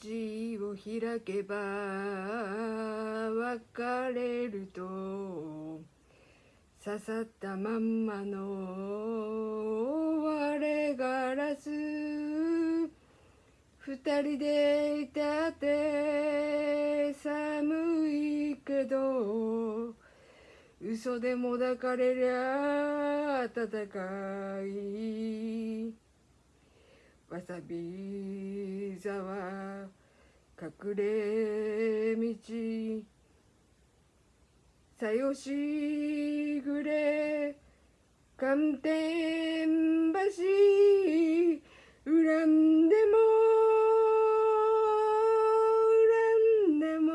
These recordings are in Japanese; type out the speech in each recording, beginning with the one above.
口を開けば別れると刺さったまんまの割れガラス二人でいたって寒いけど嘘でも抱かれりゃ暖かい。わさび沢隠れ道。さよしぐれ寒天橋。恨んでも恨んでも。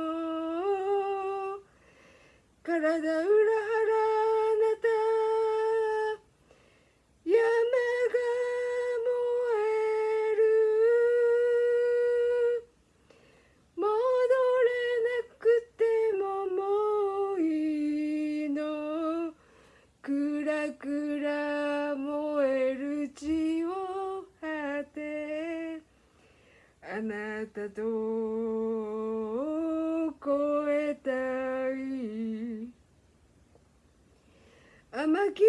体裏腹なた山が燃える戻れなくてももういいのくらくら燃える血を果てあなたと超えたい。甘き